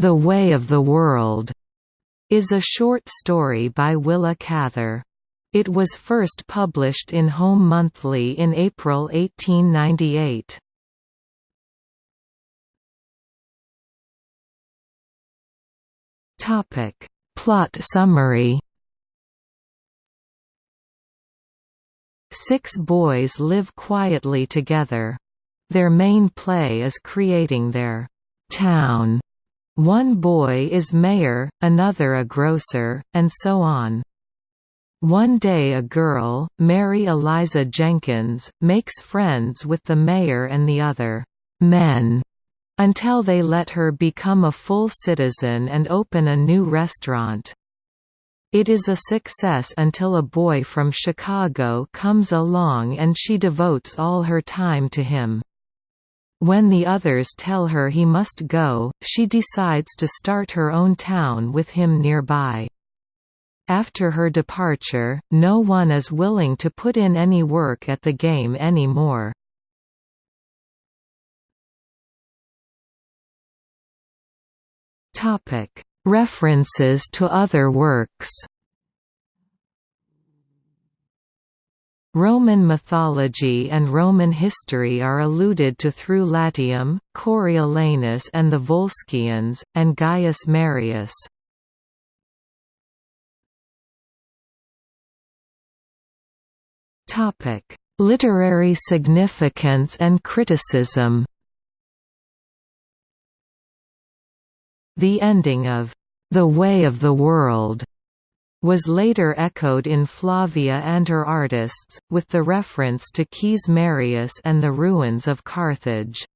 The Way of the World is a short story by Willa Cather. It was first published in Home Monthly in April 1898. Topic: Plot summary. Six boys live quietly together. Their main play is creating their town. One boy is mayor, another a grocer, and so on. One day a girl, Mary Eliza Jenkins, makes friends with the mayor and the other men until they let her become a full citizen and open a new restaurant. It is a success until a boy from Chicago comes along and she devotes all her time to him. When the others tell her he must go, she decides to start her own town with him nearby. After her departure, no one is willing to put in any work at the game anymore. References to other works. Roman mythology and Roman history are alluded to through Latium, Coriolanus and the Volscians, and Gaius Marius. Literary significance and criticism The ending of The Way of the World was later echoed in Flavia and her artists, with the reference to Caius Marius and the ruins of Carthage.